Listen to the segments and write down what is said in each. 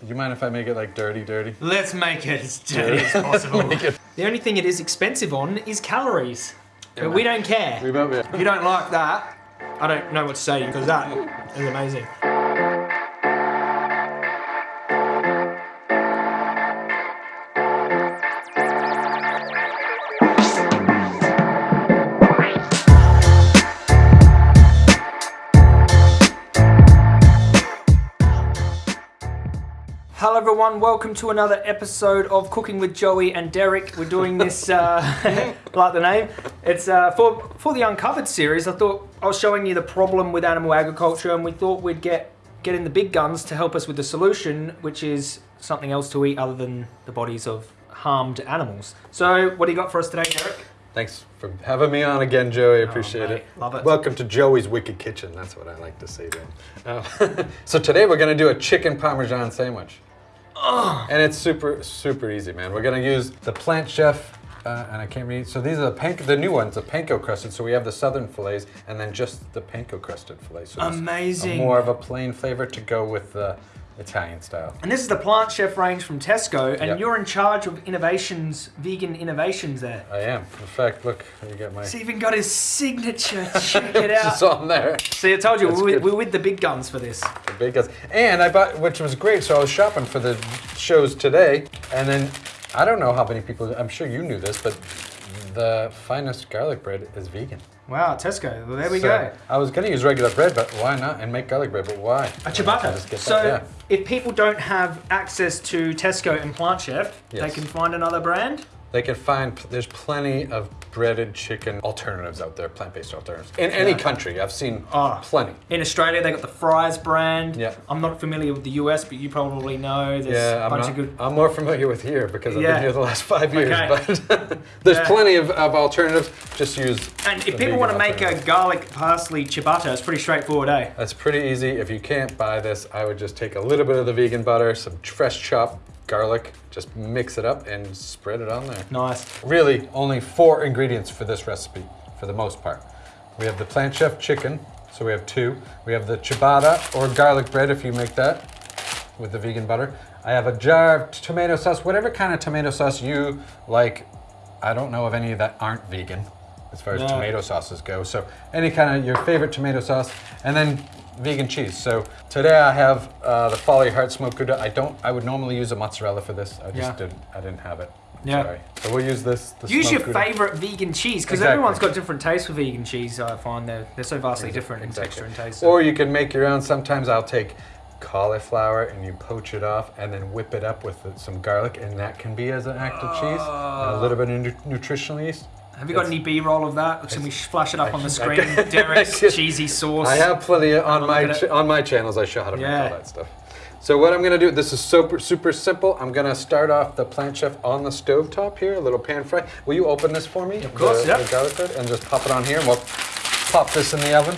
Do you mind if I make it like dirty, dirty? Let's make it as dirty as possible. The only thing it is expensive on is calories. But we don't care. We both, If you don't like that, I don't know what to say because that is amazing. Hello everyone, welcome to another episode of Cooking with Joey and Derek. We're doing this, uh, like the name, it's uh, for, for the Uncovered series. I thought I was showing you the problem with animal agriculture and we thought we'd get, get in the big guns to help us with the solution, which is something else to eat other than the bodies of harmed animals. So what do you got for us today, Derek? Thanks for having me on again, Joey. Appreciate mate, it. love it. Welcome to Joey's Wicked Kitchen. That's what I like to say to him. Uh, so today we're gonna do a chicken parmesan sandwich. And it's super, super easy, man. We're gonna use the Plant Chef, uh, and I can't read. So these are the panko, the new ones, the panko crusted. So we have the southern fillets, and then just the panko crusted fillets. So Amazing. More of a plain flavor to go with the Italian style. And this is the Plant Chef range from Tesco and Yep. you're in charge of innovations, vegan innovations there. I am. In fact, look, you get my. It's even got his signature. Check it out. It's on there. See, I told you, we're, we're with the big guns for this. Guys. And I bought, which was great. So I was shopping for the shows today, and then I don't know how many people. I'm sure you knew this, but the finest garlic bread is vegan. Wow, Tesco. Well, there we So go. I was going to use regular bread, but why not? And make garlic bread, but why? A ciabatta. So, yeah. if people don't have access to Tesco and Plant Chef, they can find another brand. They can find. There's plenty of breaded chicken alternatives out there, plant-based alternatives in any Yeah. country. I've seen Ah. plenty. In Australia, they got the Fry's brand. Yeah. I'm not familiar with the US, but you probably know. There's Yeah, a I'm, bunch not, of good. I'm more familiar with here because I've Yeah. been here the last five years. Okay. But there's Yeah. plenty of, of alternatives. Just use. And if people want to make a garlic parsley ciabatta, it's pretty straightforward, eh? That's pretty easy. If you can't buy this, I would just take a little bit of the vegan butter, some fresh chopped garlic, just mix it up and spread it on there. Nice. Really, only four ingredients for this recipe, for the most part. We have the Plant Chef chicken, so we have two. We have the ciabatta or garlic bread if you make that with the vegan butter. I have a jar of tomato sauce, whatever kind of tomato sauce you like. I don't know of any that aren't vegan as far as No. tomato sauces go. So any kind of your favorite tomato sauce, and then vegan cheese. So today I have uh, the Folly Heart Smoked Gouda. I don't. I would normally use a mozzarella for this. I just Yeah. didn't. I didn't have it. Yeah. Sorry. So we'll use this. The Use your Gouda. favorite vegan cheese because Exactly. everyone's got different tastes for vegan cheese. I find they're they're so vastly different in Exactly. texture and taste. Or you can make your own. Sometimes I'll take cauliflower and you poach it off and then whip it up with some garlic, and that can be as an act of cheese and a little bit of nu- nutritional yeast. Have you got any B-roll of that? Can we flash it up on the screen? Derek's I cheesy sauce. I have plenty on my ch- on my channels. I show how to Yeah. make all that stuff. So what I'm gonna do, this is super super simple. I'm gonna start off the plant chef on the stove top here, a little pan fry. Will you open this for me? Of course, the, yeah. the garlic bread, and just pop it on here, and we'll pop this in the oven.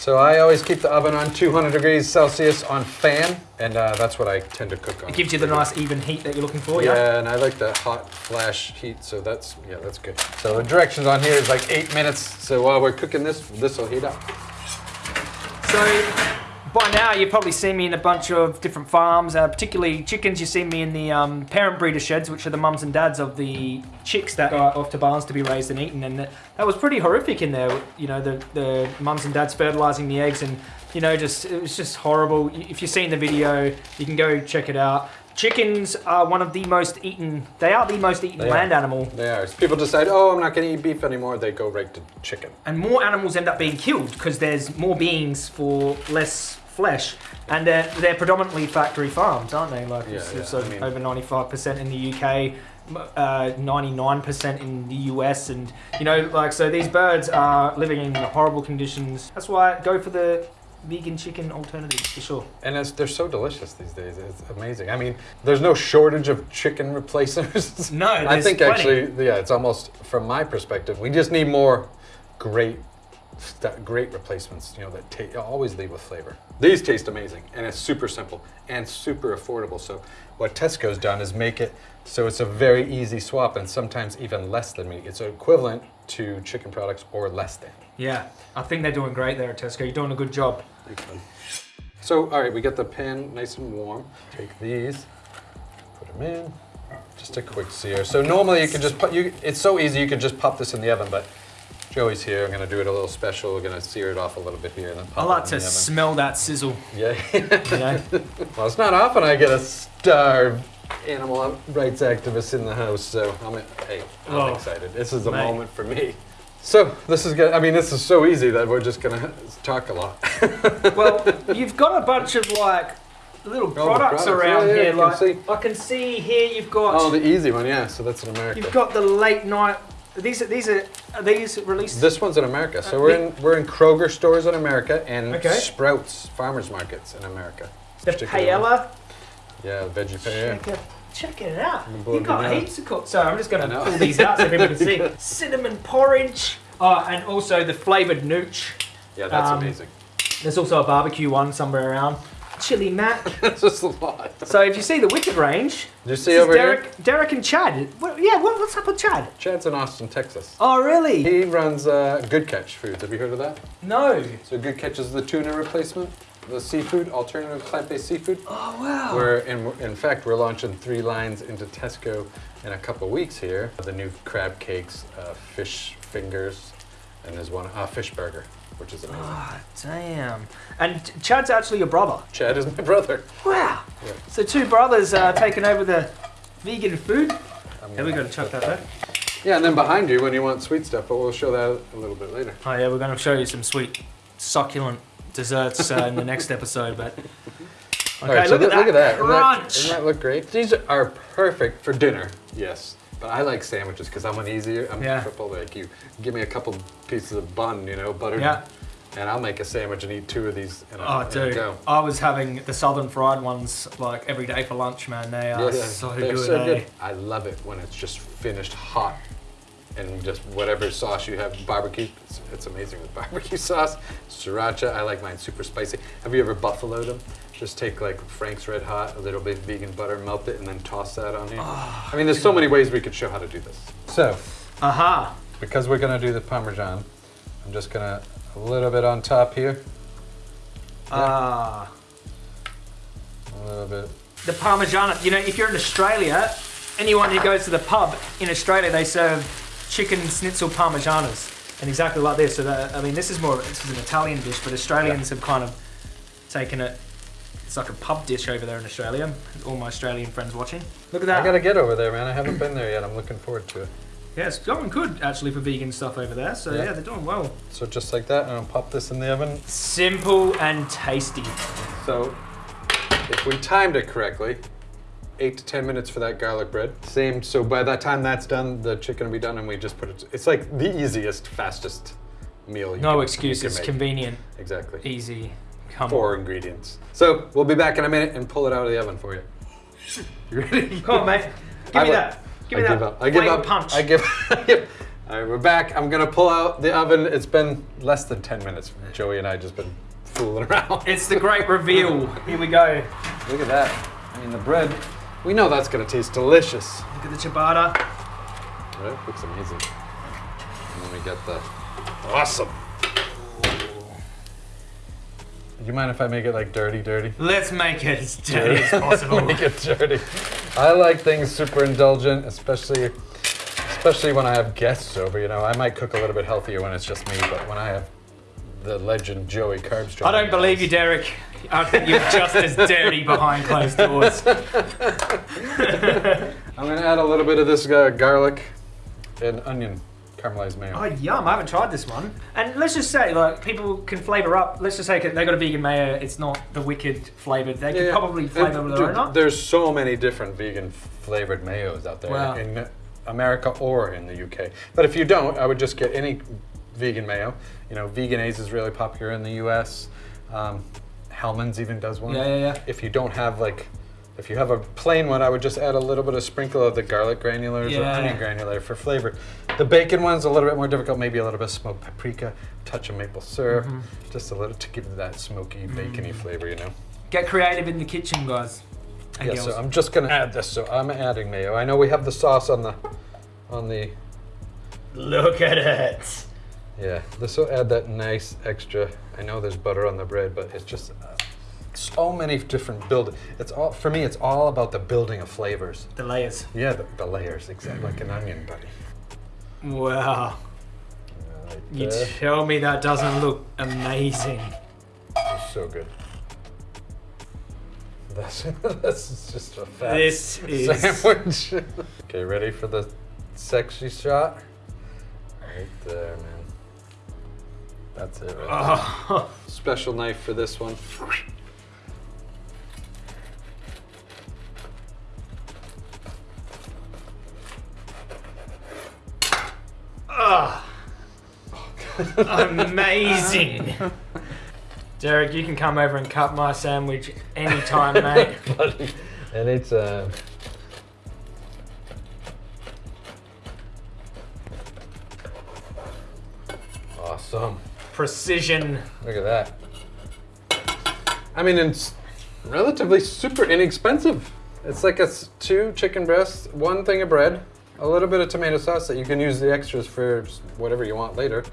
So I always keep the oven on 200 degrees Celsius on fan, and uh, that's what I tend to cook on. It gives you the nice even heat that you're looking for. Yeah, Yeah. and I like the hot flash heat, so that's yeah, that's good. So the directions on here is like eight minutes. So while we're cooking this, this will heat up. So by now you've probably seen me in a bunch of different farms, uh, particularly chickens. You've seen me in the um, parent breeder sheds, which are the mums and dads of the chicks that go off to barns to be raised and eaten. And that that was pretty horrific in there. You know, the the mums and dads fertilizing the eggs, and you know, just it was just horrible. If you've seen the video, you can go check it out. Chickens are one of the most eaten. They are the most eaten They are. land animal. They are. If people decide, oh, I'm not going to eat beef anymore, they go right to chicken. and more animals end up being killed because there's more beings for less flesh and they're, they're predominantly factory farms aren't they like Yeah, it's, yeah, it's I mean- over 95% in the uk uh, 99% in the us and you know like so these birds are living in horrible conditions that's why I go for the vegan chicken alternative for sure And it's, they're so delicious these days. It's amazing. I mean, there's no shortage of chicken replacers. No, I think plenty. actually, yeah, it's almost from my perspective. We just need more great, great replacements. You know that ta- always leave with flavor. These taste amazing, and it's super simple and super affordable. So what Tesco's done is make it so it's a very easy swap, and sometimes even less than meat. It's equivalent to chicken products or less than. yeah i think they're doing great there at tesco you're doing a good job So, all right, we got the pan nice and warm. Take these, put them in. Just a quick sear. So normally you can just put, you, it's so easy, you could just pop this in the oven, but Joey's here. I'm gonna do it a little special. We're gonna sear it off a little bit here and then I like to smell that sizzle. oven. Yeah. Well, it's not often I get a starved animal rights activist in the house, so I'm, hey, I'm Oh, excited. This is a mate. moment for me. So this is good. I mean, this is so easy that we're just gonna talk a lot. well, you've got a bunch of like little oh, the products, products, around yeah, yeah, here. can like see. I can see here you've got Oh, the easy one, yeah. So that's in America. you've got the late night. These are these are, are these released? This one's in America. So Uh, we're in we're in Kroger stores in America and Okay. Sprouts farmers markets in America. the paella. Yeah, veggie paella. Check it, check it out. You got heaps of cool. So I'm just going to pull these out so people can see. Cinnamon porridge. Oh, and also the flavored nooch. Yeah, that's Um, amazing. There's also a barbecue one somewhere around. Chili mac. That's just a lot. So if you see the Wicked range, Did you see over Derek, here? Derek and Chad. What, yeah, what, what's up with Chad? Chad's in Austin, Texas. Oh, really? He runs uh, Good Catch Foods. Have you heard of that? No. So Good Catch is the tuna replacement, the seafood, alternative plant-based seafood. Oh, wow. We're in, in fact, we're launching three lines into Tesco in a couple weeks here. The new crab cakes, uh, fish fingers, and there's one uh, fish burger, which is amazing. Ah, damn. And Chad's actually your brother. Chad is my brother. Wow. Yeah. So two brothers uh, taking over the vegan food. I'm Yeah, we got to chuck that there. Yeah, and then behind you when you want sweet stuff, but we'll show that a little bit later. Oh yeah, we're going to show you some sweet, succulent desserts uh, in the next episode. But okay, All right, so look, th- at that look at that. Doesn't that. Doesn't that look great? These are perfect for dinner. Yes. But I like sandwiches because I'm an easier, I'm Yeah. triple like you. Give me a couple pieces of bun, you know, buttered. Yeah. And I'll make a sandwich and eat two of these in a, Oh, a dude, go. I was having the southern fried ones like every day for lunch, man. They are so they're good. so eh? good. I love it when it's just finished hot and just whatever sauce you have, barbecue. It's, it's amazing with barbecue sauce. Sriracha, I like mine super spicy. Have you ever buffaloed them? Just take like Frank's Red Hot, a little bit of vegan butter, melt it, and then toss that on here. Ah, I mean, there's so many ways we could show how to do this. So, Aha. because we're gonna do the Parmesan, I'm just gonna, a little bit on top here, Ah. a little bit. the Parmesan, you know, if you're in Australia, anyone who goes to the pub in Australia, they serve chicken schnitzel Parmigianas, and exactly like this. So that, I mean, this is more this is an Italian dish, but Australians have kind of taken it. It's like a pub dish over there in Australia. All my Australian friends watching. Look at that. I gotta get over there, man. I haven't been there yet. I'm looking forward to it. Yeah, it's going good actually for vegan stuff over there. So Yeah. yeah, they're doing well. So just like that, and I'll pop this in the oven. Simple and tasty. So, if we timed it correctly, eight to ten minutes for that garlic bread. Same. So by that time that's done, the chicken will be done, and we just put it. It's like the easiest, fastest meal. You No can- excuses. You can make. Convenient, Exactly. easy. Come Four on. ingredients. So we'll be back in a minute and pull it out of the oven for you. You ready? Come on, mate. Give I me that. Give me I that. give up. I give up. punch. I give. Give. All right, we're back. I'm gonna pull out the oven. It's been less than ten minutes. Joey and I just been fooling around. It's the great reveal. Here we go. Look at that. I mean, the bread. We know that's gonna taste delicious. Look at the ciabatta. Right? Looks amazing. And then we get the awesome. Do you mind if I make it like dirty, dirty? Let's make it as dirty as possible. make it dirty. I like things super indulgent, especially especially when I have guests over. You know, I might cook a little bit healthier when it's just me, but when I have the legend Joey Carbstrong. I don't believe you, Derek. I think you're just as dirty behind closed doors. I'm gonna add a little bit of this uh, garlic and onion caramelized mayo. Oh, yum. I haven't tried this one. And let's just say, like, people can flavour up. Let's just say they got a vegan mayo. It's not the wicked flavoured. They can probably flavour And, their dude, own up. There's so many different vegan flavored mayos out there Wow. in America or in the UK. But if you don't, I would just get any vegan mayo. You know, Vegenaise is really popular in the US. Um, Hellmann's even does one. Yeah, yeah, yeah. If you don't have like, if you have a plain one, I would just add a little bit of sprinkle of the garlic granulars or onion granular for flavor. The bacon one's a little bit more difficult. Maybe a little bit of smoked paprika, touch of maple syrup, Mm-hmm. just a little to give that smoky, bacony flavor. You know. Get creative in the kitchen, guys. And Yeah, girls. so I'm just gonna add this. So I'm adding mayo. I know we have the sauce on the, on the. Look at it. Yeah, this will add that nice extra. I know there's butter on the bread, but it's just uh, so many different build. It's all for me. It's all about the building of flavors. The layers. Yeah, the, the layers, exactly like an onion, buddy. Wow. Right You tell me that doesn't look amazing. It's so good. This, this is just a fat This is. sandwich. okay, ready for the sexy shot? Right there, man. That's it, right. Oh, Special knife for this one. amazing. Derek, you can come over and cut my sandwich anytime, mate. Buddy, Anytime. Uh, awesome. Precision. Look at that. I mean, it's relatively super inexpensive. It's like it's two chicken breasts, one thing of bread, a little bit of tomato sauce that you can use the extras for whatever you want later,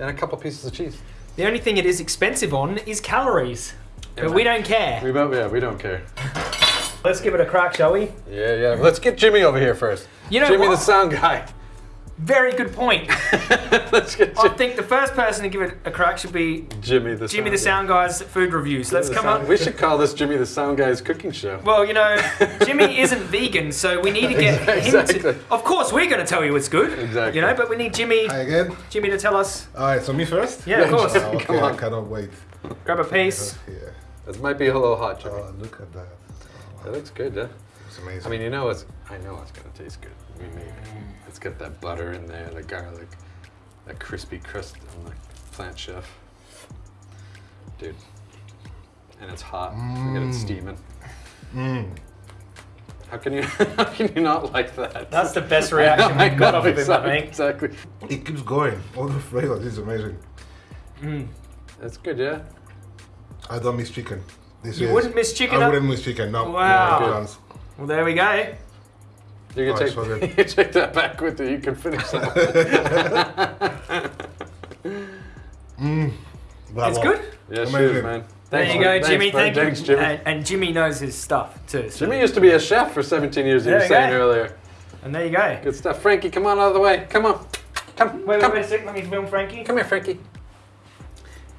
and a couple pieces of cheese. The only thing it is expensive on is calories. But Yeah. we don't care. We don't, yeah, we don't care. Let's give it a crack, shall we? Yeah, yeah. Let's get Jimmy over here first. You know Jimmy, what? the sound guy. Very good point. I think the first person to give it a crack should be Jimmy the Jimmy the sound Sound Guy's food reviews. Let's come Sound- up. We should call this Jimmy the Sound Guy's cooking show. Well, you know, Jimmy isn't vegan, so we need to get him Exactly. to. Of course, we're going to tell you it's good. Exactly. You know, but we need Jimmy, Hi again. Jimmy to tell us. All right, so me first. Yeah, of course. Oh, okay, Come on. I cannot wait. Grab a piece. Yeah. This might be a little hot, Jimmy. Oh, look at that. Oh, That looks good, yeah. it's amazing. I mean, you know, it's. I know it's gonna taste good. We made it. It's got that butter in there, the garlic, that crispy crust on the plant chef. Dude. And it's hot. Forget it's Mm. steaming. mm. How can you? How can you not like that? That's the best reaction I we've got off of him, I exactly, think. Exactly. it keeps going. All the flavors. It's amazing. Mm. That's good, yeah. I don't miss chicken. This You is, wouldn't miss chicken I up? wouldn't miss chicken. No. Wow. No. Well, there we go. You can Oh, take so you can take that back with you. You can finish that. Mm. Bravo. It's good. yeah, Amazing. cheers, man. There you go, thanks, Jimmy. bud. Thank Thanks, you. Jimmy. And, and Jimmy knows his stuff too. so- Jimmy used to be a chef for 17 years. You There were you saying go. earlier. And there you go. Good stuff, Frankie. Come on out of the way. Come on. Come. Wait, wait, come. wait a sec. Let me film Frankie. Come here, Frankie.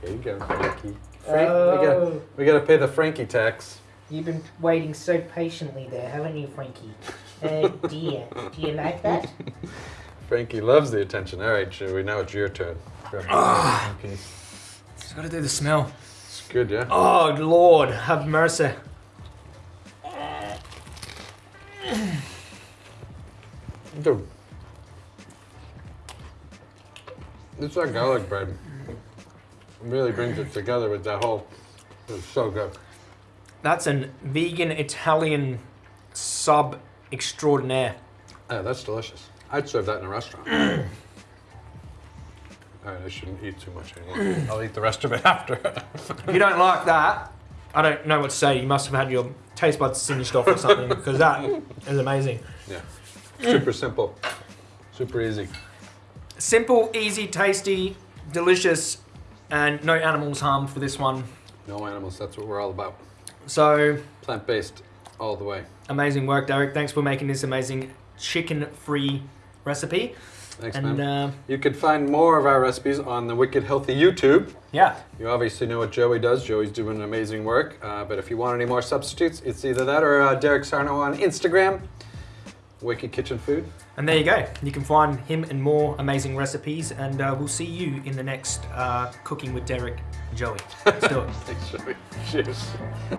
Here you go, Frankie. Frank, we Oh. got we got to pay the Frankie tax. You've been waiting so patiently there, haven't you, Frankie? Oh dear. Do you like that? Frankie loves the attention. All right, Joey. Now it's your turn. Grab Ah. the Frankie. Just gotta do the smell. It's good, yeah. Oh Lord, have mercy. Dude. It's that garlic bread. Really brings it together with that whole. It's so good. That's an vegan Italian sub extraordinaire. Yeah, that's delicious. I'd serve that in a restaurant. All right, I shouldn't eat too much anymore. I'll eat the rest of it after. If you don't like that, I don't know what to say. You must have had your taste buds singed off or something because that is amazing. yeah. Super simple. Super easy. Simple, easy, tasty, delicious, and no animals harmed for this one. No animals, that's what we're all about. So Plant based all the way. amazing work, Derek. Thanks for making this amazing chicken-free recipe. Thanks, and man. uh, You can find more of our recipes on the Wicked Healthy YouTube. yeah, You obviously know what Joey does. Joey's doing amazing work. Uh, but if you want any more substitutes, it's either that or uh, Derek Sarno on Instagram. Wicked Kitchen Food. and there you go. You can find him and more amazing recipes, and uh, we'll see you in the next uh, Cooking with Derek Joey. Let's do it. Thanks, Joey. Cheers.